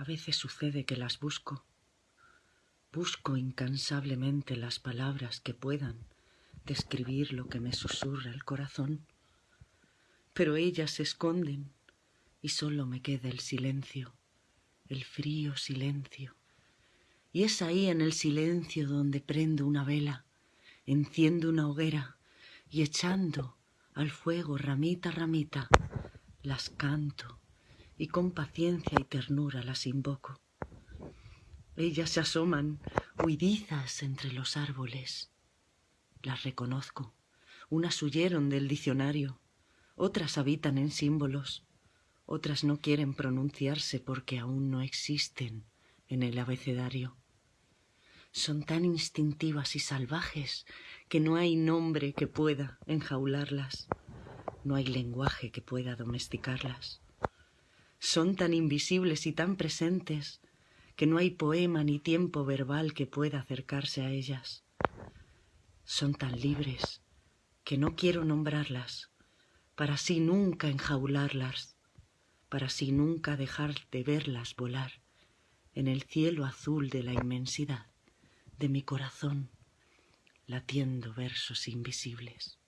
A veces sucede que las busco. Busco incansablemente las palabras que puedan describir lo que me susurra el corazón. Pero ellas se esconden y solo me queda el silencio, el frío silencio. Y es ahí en el silencio donde prendo una vela, enciendo una hoguera y echando al fuego ramita ramita, las canto y con paciencia y ternura las invoco. Ellas se asoman huidizas entre los árboles. Las reconozco. Unas huyeron del diccionario, otras habitan en símbolos, otras no quieren pronunciarse porque aún no existen en el abecedario. Son tan instintivas y salvajes que no hay nombre que pueda enjaularlas, no hay lenguaje que pueda domesticarlas son tan invisibles y tan presentes que no hay poema ni tiempo verbal que pueda acercarse a ellas. Son tan libres que no quiero nombrarlas, para así nunca enjaularlas, para así nunca dejar de verlas volar en el cielo azul de la inmensidad de mi corazón, latiendo versos invisibles.